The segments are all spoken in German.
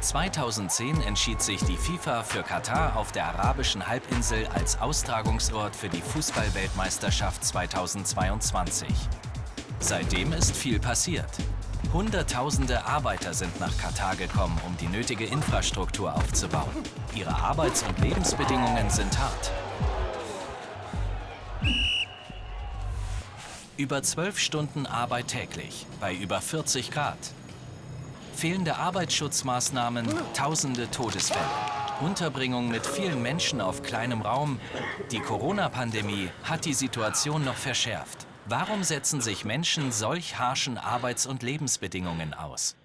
2010 entschied sich die FIFA für Katar auf der arabischen Halbinsel als Austragungsort für die Fußballweltmeisterschaft 2022. Seitdem ist viel passiert. Hunderttausende Arbeiter sind nach Katar gekommen, um die nötige Infrastruktur aufzubauen. Ihre Arbeits- und Lebensbedingungen sind hart. Über zwölf Stunden Arbeit täglich, bei über 40 Grad. Fehlende Arbeitsschutzmaßnahmen, tausende Todesfälle. Unterbringung mit vielen Menschen auf kleinem Raum. Die Corona-Pandemie hat die Situation noch verschärft. Warum setzen sich Menschen solch harschen Arbeits- und Lebensbedingungen aus?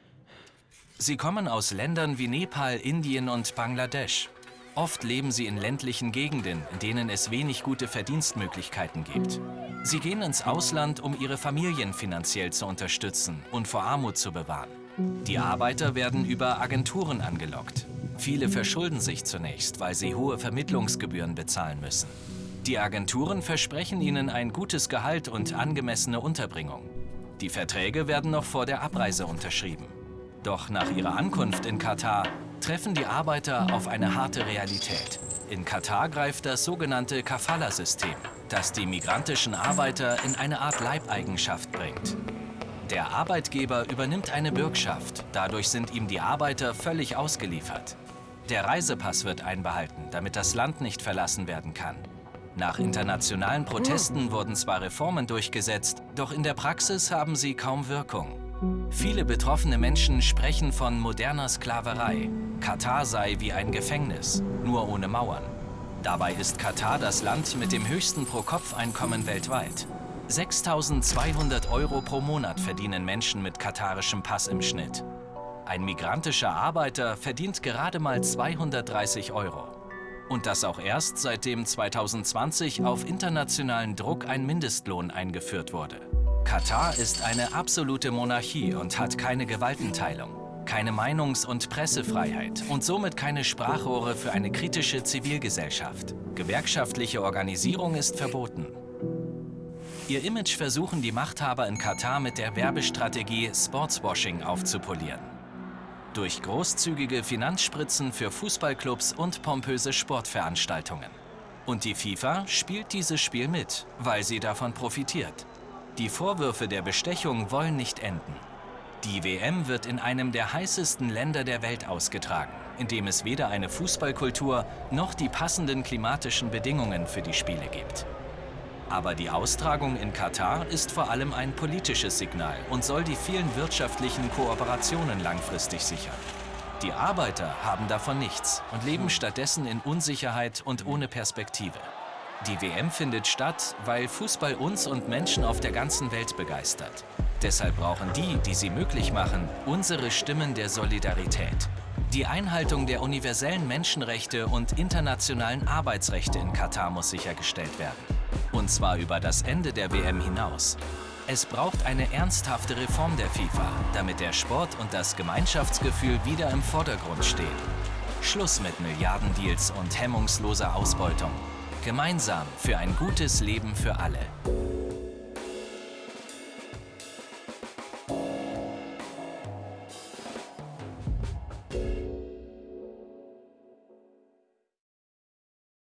Sie kommen aus Ländern wie Nepal, Indien und Bangladesch. Oft leben sie in ländlichen Gegenden, in denen es wenig gute Verdienstmöglichkeiten gibt. Sie gehen ins Ausland, um ihre Familien finanziell zu unterstützen und vor Armut zu bewahren. Die Arbeiter werden über Agenturen angelockt. Viele verschulden sich zunächst, weil sie hohe Vermittlungsgebühren bezahlen müssen. Die Agenturen versprechen ihnen ein gutes Gehalt und angemessene Unterbringung. Die Verträge werden noch vor der Abreise unterschrieben. Doch nach ihrer Ankunft in Katar treffen die Arbeiter auf eine harte Realität. In Katar greift das sogenannte Kafala-System, das die migrantischen Arbeiter in eine Art Leibeigenschaft bringt. Der Arbeitgeber übernimmt eine Bürgschaft, dadurch sind ihm die Arbeiter völlig ausgeliefert. Der Reisepass wird einbehalten, damit das Land nicht verlassen werden kann. Nach internationalen Protesten wurden zwar Reformen durchgesetzt, doch in der Praxis haben sie kaum Wirkung. Viele betroffene Menschen sprechen von moderner Sklaverei. Katar sei wie ein Gefängnis, nur ohne Mauern. Dabei ist Katar das Land mit dem höchsten Pro-Kopf-Einkommen weltweit. 6.200 Euro pro Monat verdienen Menschen mit katarischem Pass im Schnitt. Ein migrantischer Arbeiter verdient gerade mal 230 Euro. Und das auch erst seitdem 2020 auf internationalen Druck ein Mindestlohn eingeführt wurde. Katar ist eine absolute Monarchie und hat keine Gewaltenteilung, keine Meinungs- und Pressefreiheit und somit keine Sprachrohre für eine kritische Zivilgesellschaft. Gewerkschaftliche Organisierung ist verboten. Ihr Image versuchen die Machthaber in Katar mit der Werbestrategie Sportswashing aufzupolieren durch großzügige Finanzspritzen für Fußballclubs und pompöse Sportveranstaltungen. Und die FIFA spielt dieses Spiel mit, weil sie davon profitiert. Die Vorwürfe der Bestechung wollen nicht enden. Die WM wird in einem der heißesten Länder der Welt ausgetragen, in dem es weder eine Fußballkultur noch die passenden klimatischen Bedingungen für die Spiele gibt. Aber die Austragung in Katar ist vor allem ein politisches Signal und soll die vielen wirtschaftlichen Kooperationen langfristig sichern. Die Arbeiter haben davon nichts und leben stattdessen in Unsicherheit und ohne Perspektive. Die WM findet statt, weil Fußball uns und Menschen auf der ganzen Welt begeistert. Deshalb brauchen die, die sie möglich machen, unsere Stimmen der Solidarität. Die Einhaltung der universellen Menschenrechte und internationalen Arbeitsrechte in Katar muss sichergestellt werden. Und zwar über das Ende der WM hinaus. Es braucht eine ernsthafte Reform der FIFA, damit der Sport und das Gemeinschaftsgefühl wieder im Vordergrund stehen. Schluss mit Milliardendeals und hemmungsloser Ausbeutung. Gemeinsam für ein gutes Leben für alle.